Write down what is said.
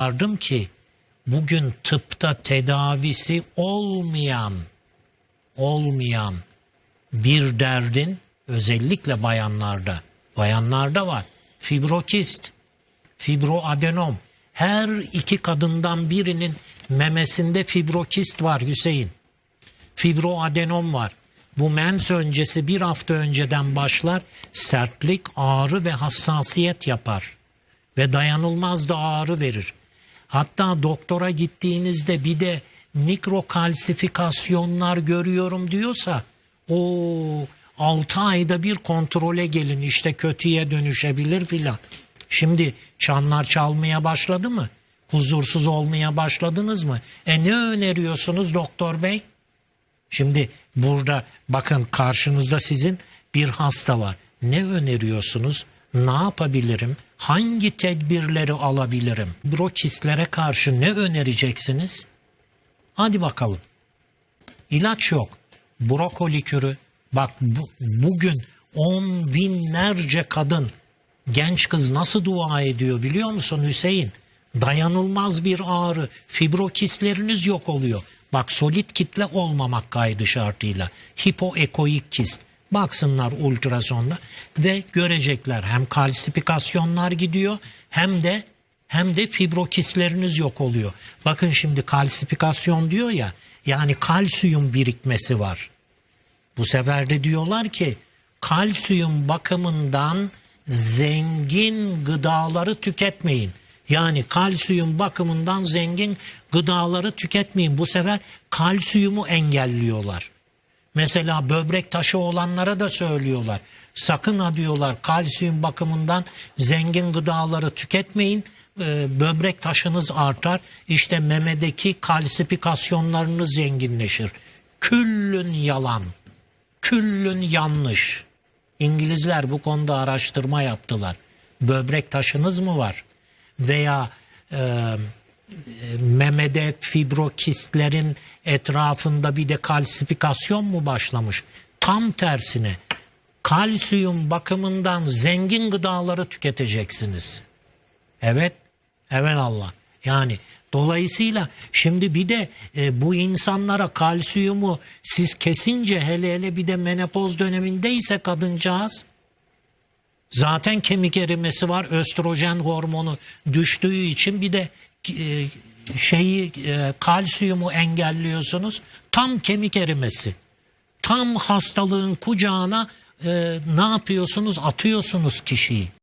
Vardım ki bugün tıpta tedavisi olmayan olmayan bir derdin özellikle bayanlarda bayanlarda var. Fibrokist, fibroadenom. Her iki kadından birinin memesinde fibrokist var Hüseyin. Fibroadenom var. Bu mens öncesi bir hafta önceden başlar. Sertlik, ağrı ve hassasiyet yapar. Ve dayanılmaz da ağrı verir. Hatta doktora gittiğinizde bir de mikrokalsifikasyonlar görüyorum diyorsa o 6 ayda bir kontrole gelin işte kötüye dönüşebilir filan. Şimdi çanlar çalmaya başladı mı? Huzursuz olmaya başladınız mı? E ne öneriyorsunuz doktor bey? Şimdi burada bakın karşınızda sizin bir hasta var. Ne öneriyorsunuz? Ne yapabilirim? Hangi tedbirleri alabilirim? Brokistlere karşı ne önereceksiniz? Hadi bakalım. İlaç yok. Brokoli kürü. Bak bu, bugün on binlerce kadın genç kız nasıl dua ediyor biliyor musun Hüseyin? Dayanılmaz bir ağrı. Fibrokistleriniz yok oluyor. Bak solit kitle olmamak kaydı şartıyla. Hipoekoik kist. Baksınlar ultrasonda ve görecekler hem kalsifikasyonlar gidiyor hem de hem de fibrokistleriniz yok oluyor. Bakın şimdi kalsifikasyon diyor ya yani kalsiyum birikmesi var. Bu sefer de diyorlar ki kalsiyum bakımından zengin gıdaları tüketmeyin. Yani kalsiyum bakımından zengin gıdaları tüketmeyin. Bu sefer kalsiyumu engelliyorlar. Mesela böbrek taşı olanlara da söylüyorlar. Sakın ha diyorlar kalsiyum bakımından zengin gıdaları tüketmeyin. Ee, böbrek taşınız artar. İşte memedeki kalsifikasyonlarınız zenginleşir. Küllün yalan. Küllün yanlış. İngilizler bu konuda araştırma yaptılar. Böbrek taşınız mı var? Veya e, memede fibrokistlerin etrafında bir de kalsifikasyon mu başlamış? Tam tersine kalsiyum bakımından zengin gıdaları tüketeceksiniz. Evet, evet Allah. Yani dolayısıyla şimdi bir de e, bu insanlara kalsiyumu siz kesince hele hele bir de menopoz dönemindeyse kadıncağız zaten kemik erimesi var östrojen hormonu düştüğü için bir de şeyi e, kalsiyumu engelliyorsunuz. Tam kemik erimesi. Tam hastalığın kucağına e, ne yapıyorsunuz? Atıyorsunuz kişiyi